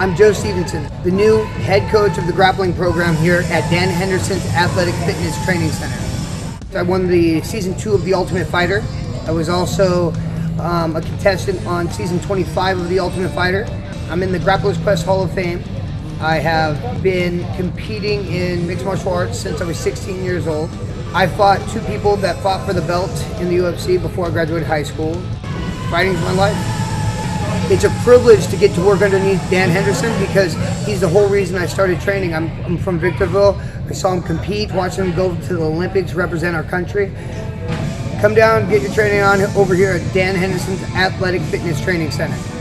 I'm Joe Stevenson, the new head coach of the grappling program here at Dan Henderson's Athletic Fitness Training Center. I won the season two of The Ultimate Fighter. I was also um, a contestant on season 25 of The Ultimate Fighter. I'm in the Grapplers Quest Hall of Fame. I have been competing in mixed martial arts since I was 16 years old. I fought two people that fought for the belt in the UFC before I graduated high school. Fighting's my life. It's a privilege to get to work underneath Dan Henderson because he's the whole reason I started training. I'm, I'm from Victorville. I saw him compete, watched him go to the Olympics, represent our country. Come down, get your training on over here at Dan Henderson's Athletic Fitness Training Center.